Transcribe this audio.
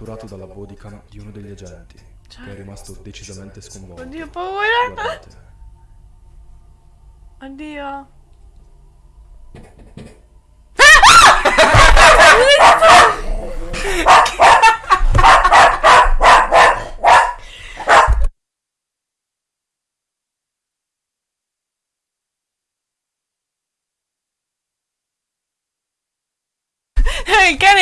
catturato dalla bodycam di uno degli agenti, cioè. che è rimasto cioè, decisamente sconvolto. Oddio, paura. Guardate. Oddio. Il cane